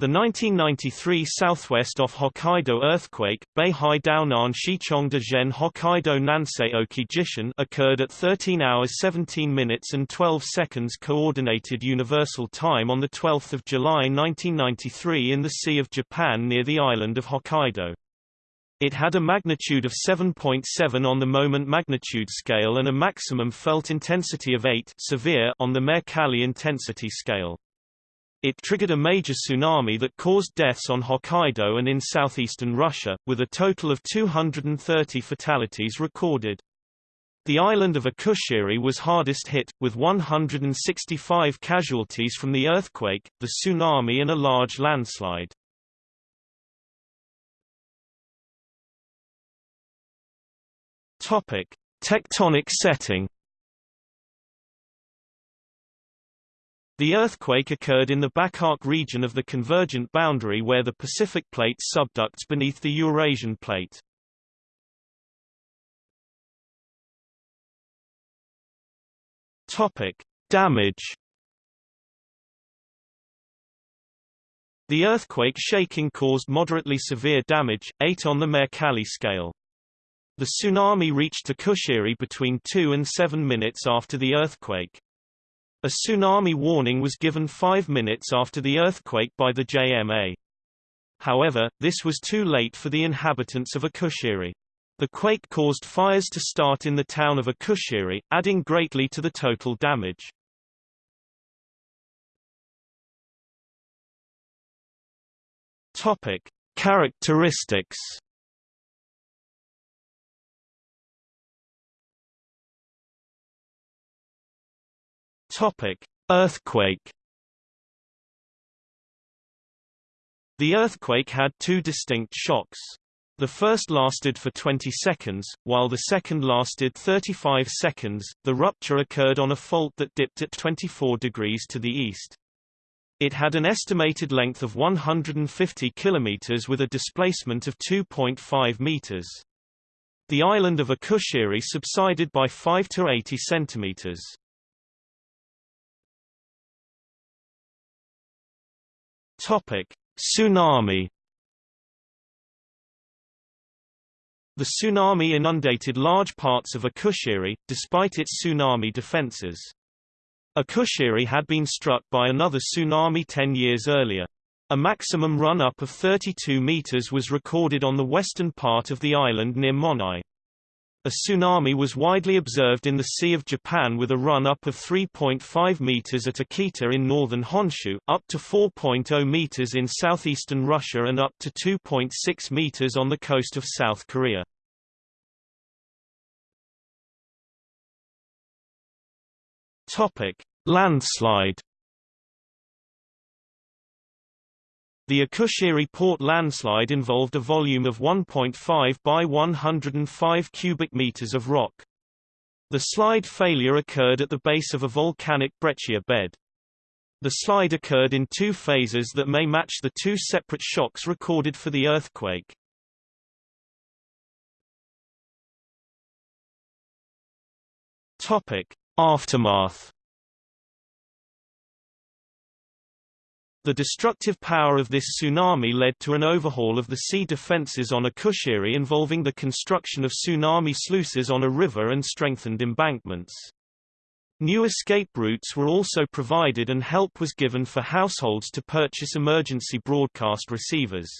The 1993 southwest off Hokkaido earthquake, Beihai Daonan Shichong de Zhen Hokkaido Nansei Oki Jishin occurred at 13 hours 17 minutes and 12 seconds Coordinated Universal Time on 12 July 1993 in the Sea of Japan near the island of Hokkaido. It had a magnitude of 7.7 on the moment magnitude scale and a maximum felt intensity of 8 severe on the Mercalli intensity scale. It triggered a major tsunami that caused deaths on Hokkaido and in southeastern Russia, with a total of 230 fatalities recorded. The island of Okushiri was hardest hit, with 165 casualties from the earthquake, the tsunami and a large landslide. Tectonic setting The earthquake occurred in the back-arc region of the convergent boundary where the Pacific Plate subducts beneath the Eurasian Plate. Topic: Damage. The earthquake shaking caused moderately severe damage, 8 on the Mercalli scale. The tsunami reached Okushiri between 2 and 7 minutes after the earthquake. A tsunami warning was given five minutes after the earthquake by the JMA. However, this was too late for the inhabitants of Okushiri. The quake caused fires to start in the town of Okushiri, adding greatly to the total damage. Topic: Characteristics Topic: Earthquake. The earthquake had two distinct shocks. The first lasted for 20 seconds, while the second lasted 35 seconds. The rupture occurred on a fault that dipped at 24 degrees to the east. It had an estimated length of 150 kilometers with a displacement of 2.5 meters. The island of Okushiri subsided by 5 to 80 centimeters. Topic: Tsunami. The tsunami inundated large parts of Okushiri, despite its tsunami defenses. Okushiri had been struck by another tsunami 10 years earlier. A maximum run-up of 32 meters was recorded on the western part of the island near Monai. A tsunami was widely observed in the Sea of Japan with a run-up of 3.5 meters at Akita in northern Honshu, up to 4.0 meters in southeastern Russia and up to 2.6 meters on the coast of South Korea. Topic: Landslide The Okushiri port landslide involved a volume of 1.5 by 105 cubic meters of rock. The slide failure occurred at the base of a volcanic breccia bed. The slide occurred in two phases that may match the two separate shocks recorded for the earthquake. Topic: Aftermath The destructive power of this tsunami led to an overhaul of the sea defenses on Okushiri involving the construction of tsunami sluices on a river and strengthened embankments. New escape routes were also provided and help was given for households to purchase emergency broadcast receivers.